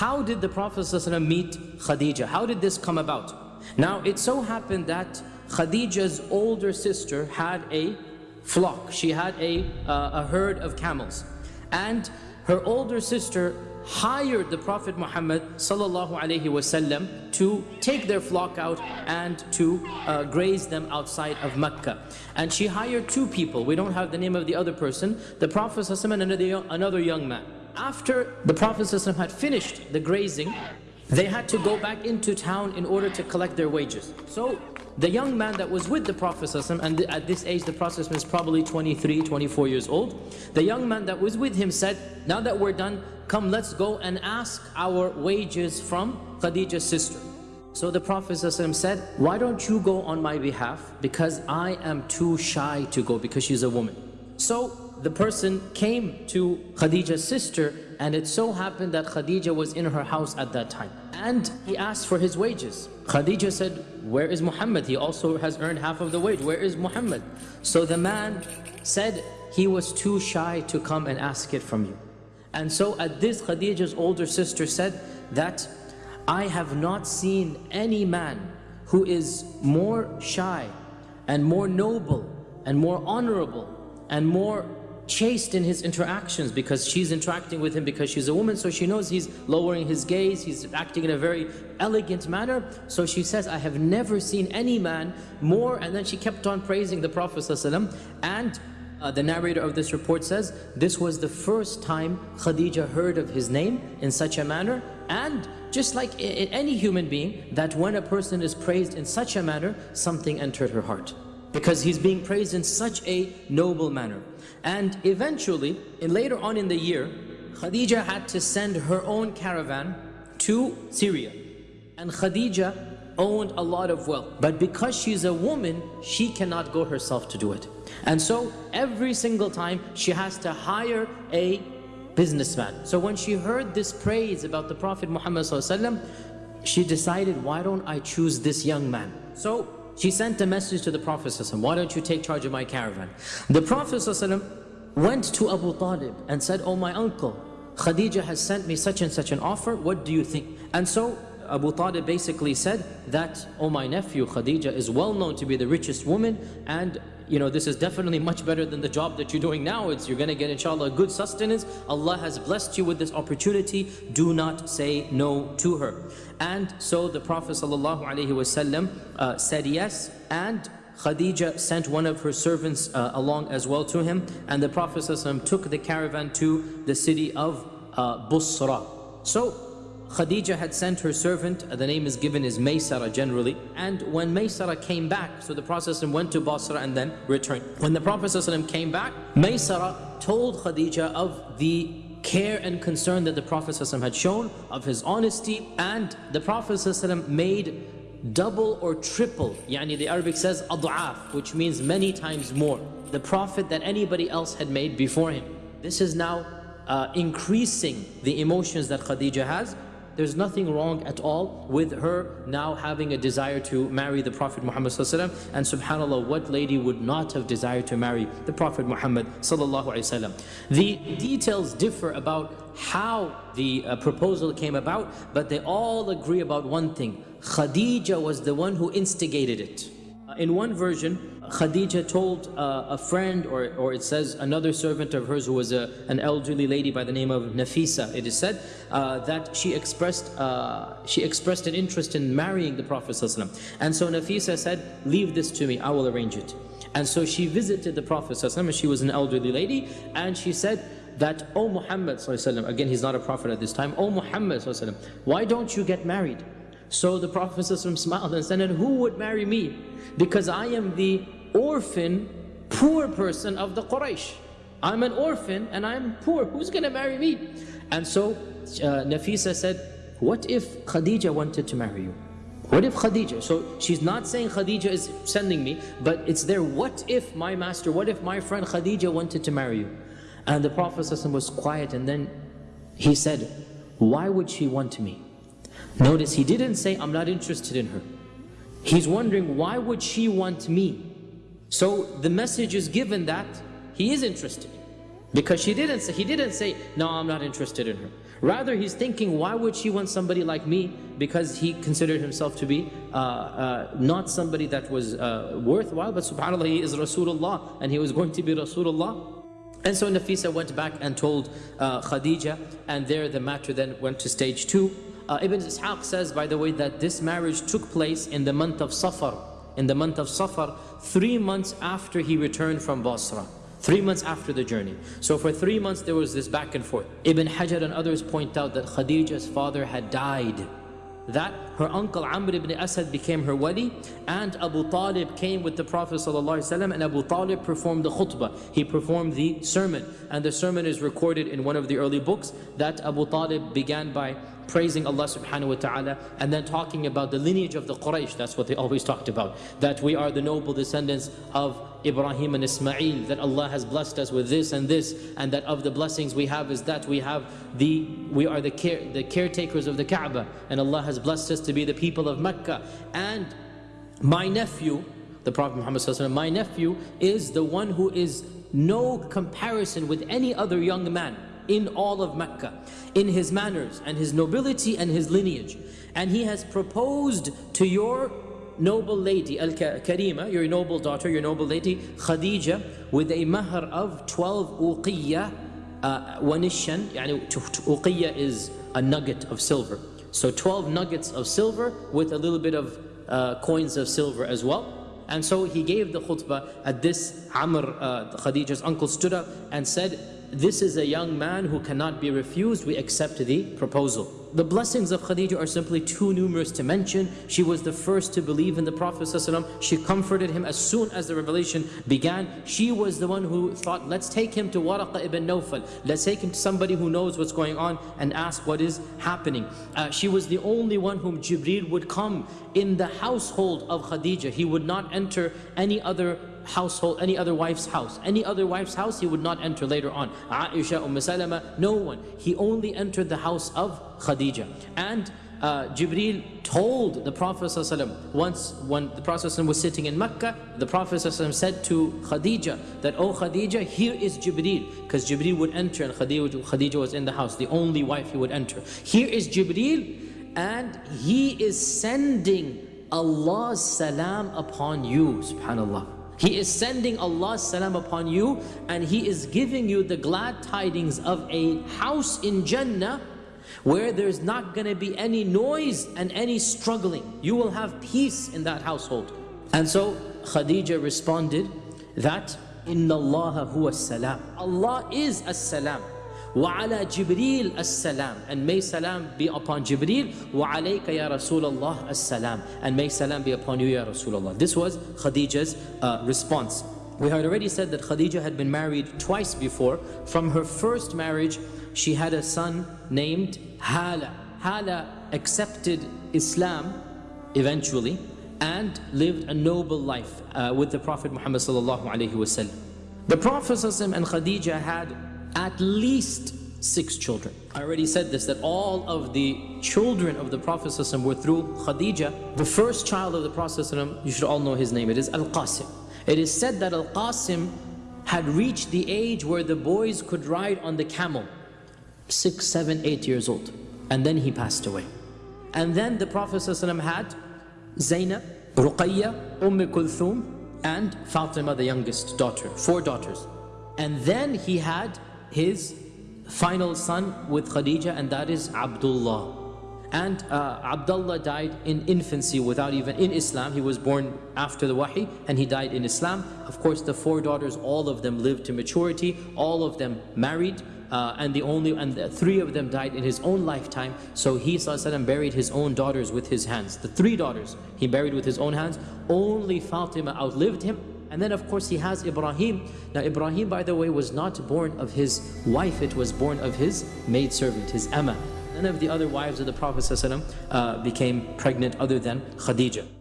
how did the Prophet ﷺ meet Khadija? How did this come about? Now, it so happened that Khadija's older sister had a flock. She had a, uh, a herd of camels. And her older sister hired the Prophet Muhammad wasallam to take their flock out and to uh, graze them outside of Mecca. And she hired two people. We don't have the name of the other person. The Prophet ﷺ and another young man. After the Prophet ﷺ had finished the grazing, they had to go back into town in order to collect their wages. So the young man that was with the Prophet ﷺ, and at this age the Prophet is probably 23, 24 years old. The young man that was with him said, now that we're done, come let's go and ask our wages from Khadija's sister. So the Prophet ﷺ said, why don't you go on my behalf? Because I am too shy to go because she's a woman. So the person came to Khadija's sister and it so happened that Khadija was in her house at that time. And he asked for his wages. Khadija said, where is Muhammad? He also has earned half of the wage. Where is Muhammad? So the man said he was too shy to come and ask it from you. And so at this Khadija's older sister said that I have not seen any man who is more shy and more noble and more honorable and more chaste in his interactions because she's interacting with him because she's a woman so she knows he's lowering his gaze he's acting in a very elegant manner. So she says I have never seen any man more and then she kept on praising the Prophet ﷺ and uh, the narrator of this report says this was the first time Khadija heard of his name in such a manner. And just like in any human being that when a person is praised in such a manner something entered her heart because he's being praised in such a noble manner. And eventually, in later on in the year, Khadija had to send her own caravan to Syria. And Khadija owned a lot of wealth. But because she's a woman, she cannot go herself to do it. And so every single time she has to hire a businessman. So when she heard this praise about the Prophet Muhammad she decided, why don't I choose this young man? So she sent a message to the Prophet why don't you take charge of my caravan? The Prophet went to Abu Talib and said, oh my uncle, Khadija has sent me such and such an offer, what do you think? And so Abu Talib basically said that, oh my nephew, Khadija is well known to be the richest woman and you know, this is definitely much better than the job that you're doing now. It's you're going to get inshallah a good sustenance. Allah has blessed you with this opportunity. Do not say no to her. And so the Prophet ﷺ, uh, said yes and Khadija sent one of her servants uh, along as well to him and the Prophet ﷺ took the caravan to the city of uh, Busra. So Khadija had sent her servant, the name is given is Maysara generally, and when Maysara came back, so the Prophet went to Basra and then returned. When the Prophet came back, Maysara told Khadija of the care and concern that the Prophet had shown, of his honesty, and the Prophet made double or triple, yani the Arabic says ad'af, which means many times more, the Prophet that anybody else had made before him. This is now uh, increasing the emotions that Khadija has there's nothing wrong at all with her now having a desire to marry the Prophet Muhammad and subhanAllah, what lady would not have desired to marry the Prophet Muhammad The details differ about how the uh, proposal came about, but they all agree about one thing. Khadija was the one who instigated it. Uh, in one version, Khadija told uh, a friend, or, or it says another servant of hers who was a, an elderly lady by the name of Nafisa, it is said uh, that she expressed, uh, she expressed an interest in marrying the Prophet ﷺ. And so Nafisa said, leave this to me, I will arrange it. And so she visited the Prophet ﷺ, she was an elderly lady, and she said, that, O Muhammad again he's not a prophet at this time, O Muhammad why don't you get married? So the Prophet smiled and said, who would marry me? Because I am the orphan, poor person of the Quraysh. I'm an orphan and I'm poor. Who's going to marry me? And so uh, Nafisa said, what if Khadija wanted to marry you? What if Khadija? So she's not saying Khadija is sending me, but it's there, what if my master, what if my friend Khadija wanted to marry you? And the Prophet was quiet and then he said, why would she want me? Notice he didn't say, I'm not interested in her. He's wondering, why would she want me? So the message is given that he is interested. Because she didn't say, he didn't say, no, I'm not interested in her. Rather, he's thinking, why would she want somebody like me? Because he considered himself to be uh, uh, not somebody that was uh, worthwhile, but subhanAllah, he is Rasulullah, and he was going to be Rasulullah. And so Nafisa went back and told uh, Khadija, and there the matter then went to stage two. Uh, Ibn Ishaq says, by the way, that this marriage took place in the month of Safar. In the month of Safar, three months after he returned from Basra. Three months after the journey. So for three months there was this back and forth. Ibn Hajar and others point out that Khadija's father had died. That her uncle Amr ibn Asad became her wali and Abu Talib came with the Prophet ﷺ and Abu Talib performed the khutbah. He performed the sermon and the sermon is recorded in one of the early books that Abu Talib began by praising Allah subhanahu wa ta'ala and then talking about the lineage of the Quraysh. That's what they always talked about. That we are the noble descendants of Ibrahim and Ismail, that Allah has blessed us with this and this, and that of the blessings we have is that we have the, we are the, care, the caretakers of the Kaaba, and Allah has blessed us to be the people of Mecca. And my nephew, the Prophet Muhammad my nephew is the one who is no comparison with any other young man in all of Mecca, in his manners and his nobility and his lineage. And he has proposed to your noble lady, Al-Karima, your noble daughter, your noble lady, Khadija, with a mahr of 12 uqiyya, uh, wanishan, yani uqiyya is a nugget of silver. So 12 nuggets of silver with a little bit of uh, coins of silver as well. And so he gave the khutbah at this Amr, uh, Khadija's uncle stood up and said, this is a young man who cannot be refused, we accept the proposal. The blessings of Khadija are simply too numerous to mention. She was the first to believe in the Prophet ﷺ. She comforted him as soon as the revelation began. She was the one who thought, let's take him to Waraqa ibn Nawfal. Let's take him to somebody who knows what's going on and ask what is happening. Uh, she was the only one whom Jibreel would come in the household of Khadija. He would not enter any other household, any other wife's house. Any other wife's house he would not enter later on. Aisha, Umm Salama, no one. He only entered the house of Khadija. And uh, Jibreel told the Prophet ﷺ once when the Prophet ﷺ was sitting in Mecca, the Prophet ﷺ said to Khadija that, Oh Khadija, here is Jibreel. Because Jibreel would enter and Khadija, Khadija was in the house, the only wife he would enter. Here is Jibreel and he is sending Allah's salam upon you, subhanAllah. He is sending Allah's salam upon you and He is giving you the glad tidings of a house in Jannah where there's not going to be any noise and any struggling. You will have peace in that household. And so Khadija responded that, Inna Allah huwa salam. Allah is as-salam. وعلى جبريل السلام and may salam be upon Jibreel وعليك يا رسول الله السلام and may salam be upon you يا رسول الله this was Khadija's uh, response we had already said that Khadija had been married twice before from her first marriage she had a son named Hala Hala accepted Islam eventually and lived a noble life uh, with the Prophet Muhammad sallallahu alaihi wasallam the Prophet and Khadija had at least six children. I already said this, that all of the children of the Prophet were through Khadija. The first child of the Prophet you should all know his name, it is Al-Qasim. It is said that Al-Qasim had reached the age where the boys could ride on the camel. Six, seven, eight years old. And then he passed away. And then the Prophet had Zainab, Ruqayya, Umm Kulthum, and Fatima, the youngest daughter. Four daughters. And then he had his final son with Khadija and that is Abdullah. And uh, Abdullah died in infancy without even, in Islam. He was born after the Wahi and he died in Islam. Of course, the four daughters, all of them lived to maturity. All of them married. Uh, and the only and the three of them died in his own lifetime so he وسلم, buried his own daughters with his hands the three daughters he buried with his own hands only Fatima outlived him and then of course he has Ibrahim. Now Ibrahim by the way was not born of his wife, it was born of his maidservant, his Amma. None of the other wives of the Prophet uh, became pregnant other than Khadija.